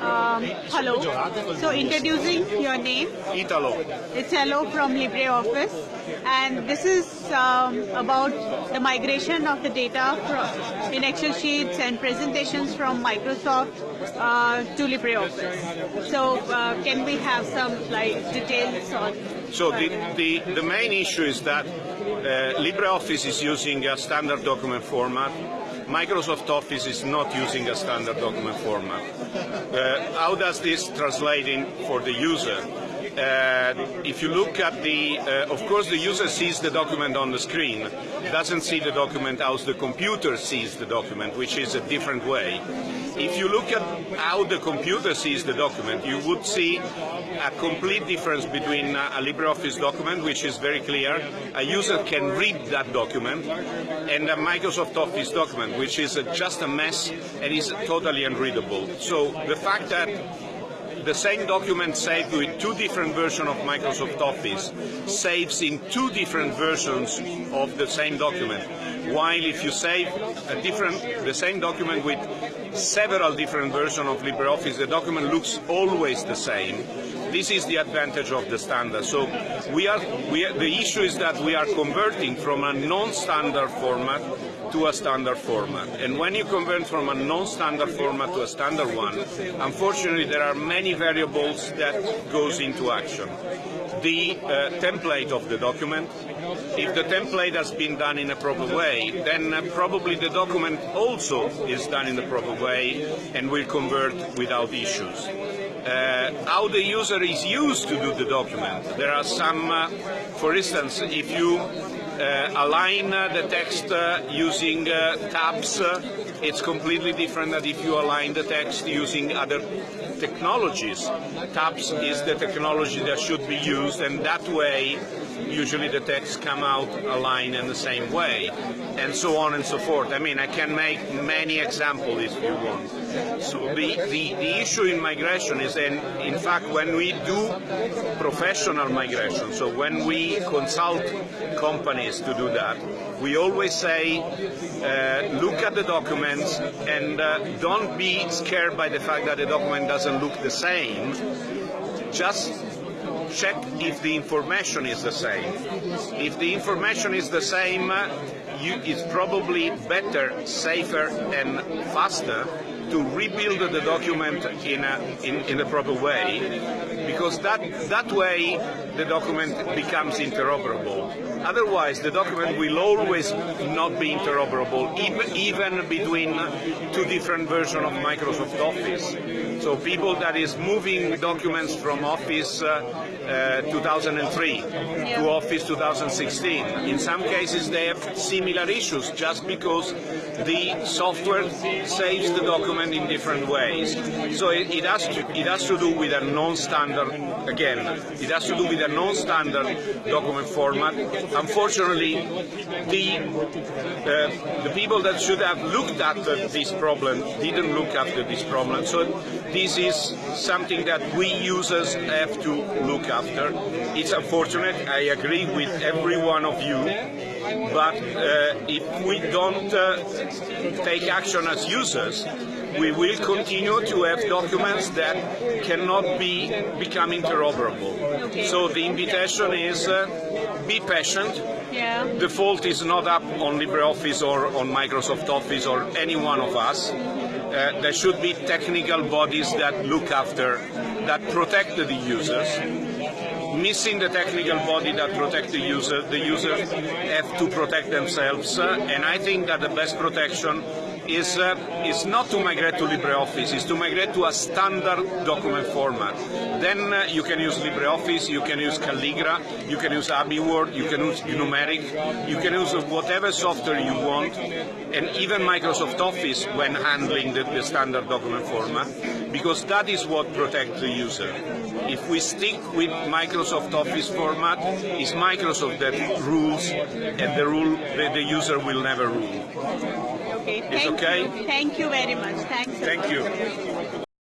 Um, hello. So introducing your name. Italo. It's Hello from LibreOffice. And this is um, about the migration of the data from, in Excel sheets and presentations from Microsoft uh, to LibreOffice. So uh, can we have some like details on So the, the, the main issue is that uh, LibreOffice is using a standard document format. Microsoft Office is not using a standard document format. Uh, how does this translate in for the user? Uh, if you look at the, uh, of course the user sees the document on the screen, doesn't see the document as the computer sees the document, which is a different way. If you look at how the computer sees the document, you would see a complete difference between a LibreOffice document, which is very clear, a user can read that document, and a Microsoft Office document, which is just a mess and is totally unreadable. So the fact that the same document saved with two different versions of Microsoft Office saves in two different versions of the same document. While if you save a different, the same document with several different versions of LibreOffice, the document looks always the same. This is the advantage of the standard. So we are, we the issue is that we are converting from a non-standard format to a standard format. And when you convert from a non-standard format to a standard one, unfortunately there are many variables that goes into action. The uh, template of the document, if the template has been done in a proper way, then uh, probably the document also is done in the proper way and will convert without issues. How the user is used to do the document. There are some, uh, for instance, if you align uh, the text uh, using uh, tabs, it's completely different than if you align the text using other technologies. Tabs is the technology that should be used, and that way usually the text come out aligned in the same way, and so on and so forth. I mean, I can make many examples if you want. So the, the, the issue in migration is, in, in fact, when we do professional migration, so when we consult companies to do that, we always say, uh, look at the documents and uh, don't be scared by the fact that the document doesn't look the same. Just check if the information is the same. If the information is the same, uh, you, it's probably better, safer and faster to rebuild the document in a, in, in proper way, because that, that way the document becomes interoperable. Otherwise, the document will always not be interoperable, even, even between two different versions of Microsoft Office. So people that is moving documents from Office uh, uh, 2003 to Office 2016, in some cases they have similar issues just because the software saves the document in different ways. So it, it has to it has to do with a non-standard again. It has to do with a non-standard document format. Unfortunately, the uh, the people that should have looked at this problem didn't look after this problem. So this is something that we users have to look after. It's unfortunate. I agree with every one of you. But uh, if we don't uh, take action as users, we will continue to have documents that cannot be become interoperable. So the invitation is uh, be patient. yeah The fault is not up on LibreOffice or on Microsoft Office or any one of us. Uh, there should be technical bodies that look after, that protect the users. Missing the technical body that protects the user, the users have to protect themselves. Uh, and I think that the best protection is, uh, is not to migrate to LibreOffice, is to migrate to a standard document format. Then uh, you can use LibreOffice, you can use Calligra, you can use AbiWord, you can use Gnumeric, you can use whatever software you want, and even Microsoft Office when handling the, the standard document format, because that is what protects the user. If we stick with Microsoft Office format, it's Microsoft that rules, and the rule the, the user will never rule. okay It's thank okay? you thank you very much thanks Thank you.